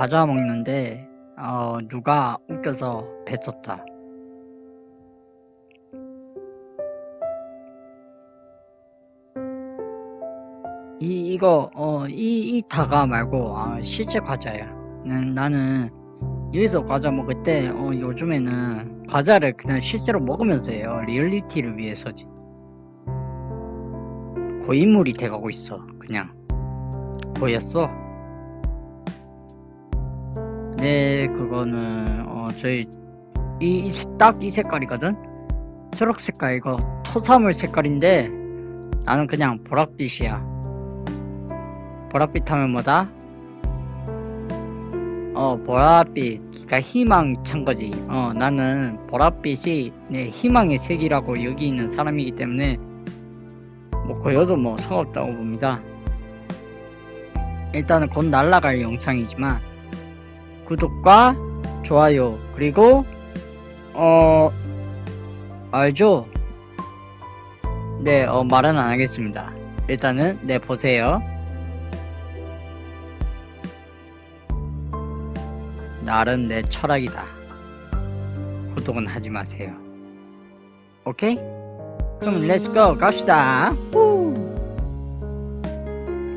과자 먹는데 어 누가 웃겨서 뱉었다. 이 이거 어이 이 다가 말고 아, 실제 과자야. 음, 나는 여기서 과자 먹을 때 어, 요즘에는 과자를 그냥 실제로 먹으면서 해요. 리얼리티를 위해서지. 고인물이 돼가고 있어. 그냥 보였어. 네, 그거는 어 저희 이딱이 색깔이거든. 초록 색깔 이거 토사물 색깔인데 나는 그냥 보랏빛이야. 보랏빛 하면 뭐다? 어 보랏빛 그러니까 희망 찬 거지. 어 나는 보랏빛이 내 희망의 색이라고 여기 있는 사람이기 때문에 뭐 거여도 뭐 상관없다고 봅니다. 일단은 곧 날라갈 영상이지만 구독과 좋아요 그리고 어 알죠? 네, 어, 말은 안 하겠습니다. 일단은 네 보세요. 나는 내 철학이다. 구독은 하지 마세요. 오케이? 그럼 렛츠고 갑시다. 후.